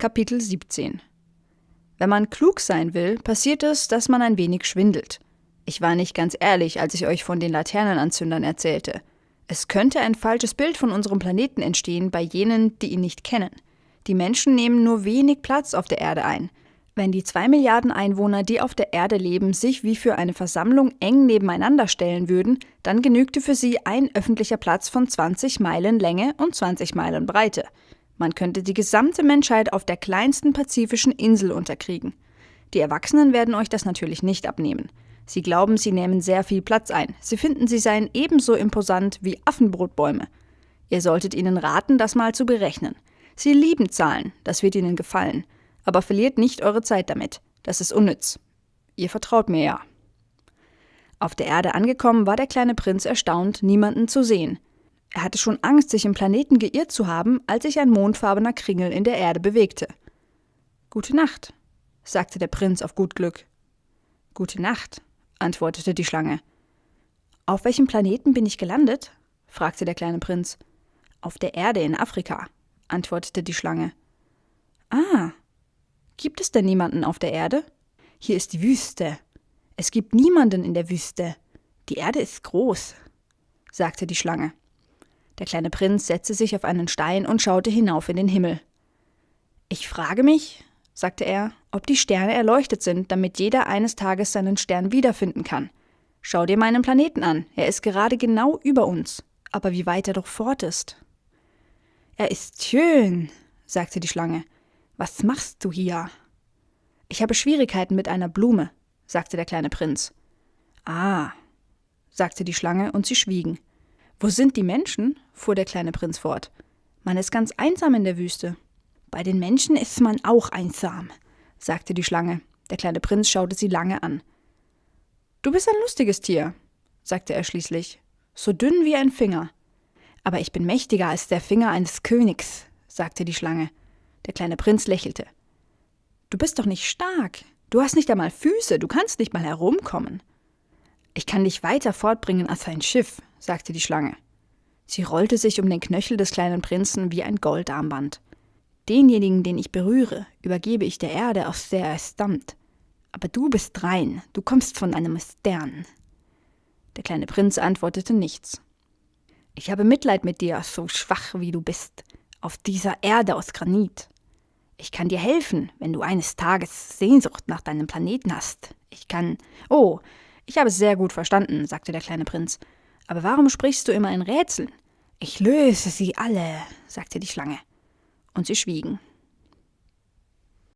Kapitel 17 Wenn man klug sein will, passiert es, dass man ein wenig schwindelt. Ich war nicht ganz ehrlich, als ich euch von den Laternenanzündern erzählte. Es könnte ein falsches Bild von unserem Planeten entstehen bei jenen, die ihn nicht kennen. Die Menschen nehmen nur wenig Platz auf der Erde ein. Wenn die zwei Milliarden Einwohner, die auf der Erde leben, sich wie für eine Versammlung eng nebeneinander stellen würden, dann genügte für sie ein öffentlicher Platz von 20 Meilen Länge und 20 Meilen Breite. Man könnte die gesamte Menschheit auf der kleinsten pazifischen Insel unterkriegen. Die Erwachsenen werden euch das natürlich nicht abnehmen. Sie glauben, sie nehmen sehr viel Platz ein. Sie finden, sie seien ebenso imposant wie Affenbrotbäume. Ihr solltet ihnen raten, das mal zu berechnen. Sie lieben Zahlen, das wird ihnen gefallen aber verliert nicht eure Zeit damit. Das ist unnütz. Ihr vertraut mir ja. Auf der Erde angekommen, war der kleine Prinz erstaunt, niemanden zu sehen. Er hatte schon Angst, sich im Planeten geirrt zu haben, als sich ein mondfarbener Kringel in der Erde bewegte. Gute Nacht, sagte der Prinz auf gut Glück. Gute Nacht, antwortete die Schlange. Auf welchem Planeten bin ich gelandet? fragte der kleine Prinz. Auf der Erde in Afrika, antwortete die Schlange. Ah, Gibt es denn niemanden auf der Erde? Hier ist die Wüste. Es gibt niemanden in der Wüste. Die Erde ist groß, sagte die Schlange. Der kleine Prinz setzte sich auf einen Stein und schaute hinauf in den Himmel. Ich frage mich, sagte er, ob die Sterne erleuchtet sind, damit jeder eines Tages seinen Stern wiederfinden kann. Schau dir meinen Planeten an, er ist gerade genau über uns, aber wie weit er doch fort ist. Er ist schön, sagte die Schlange, was machst du hier? Ich habe Schwierigkeiten mit einer Blume, sagte der kleine Prinz. Ah, sagte die Schlange, und sie schwiegen. Wo sind die Menschen? fuhr der kleine Prinz fort. Man ist ganz einsam in der Wüste. Bei den Menschen ist man auch einsam, sagte die Schlange. Der kleine Prinz schaute sie lange an. Du bist ein lustiges Tier, sagte er schließlich, so dünn wie ein Finger. Aber ich bin mächtiger als der Finger eines Königs, sagte die Schlange. Der kleine Prinz lächelte. Du bist doch nicht stark. Du hast nicht einmal Füße, du kannst nicht mal herumkommen. Ich kann dich weiter fortbringen als ein Schiff, sagte die Schlange. Sie rollte sich um den Knöchel des kleinen Prinzen wie ein Goldarmband. Denjenigen, den ich berühre, übergebe ich der Erde, aus der er stammt. Aber du bist rein, du kommst von einem Stern. Der kleine Prinz antwortete nichts. Ich habe Mitleid mit dir, so schwach wie du bist, auf dieser Erde aus Granit. Ich kann dir helfen, wenn du eines Tages Sehnsucht nach deinem Planeten hast. Ich kann. Oh, ich habe es sehr gut verstanden, sagte der kleine Prinz. Aber warum sprichst du immer in Rätseln? Ich löse sie alle, sagte die Schlange. Und sie schwiegen.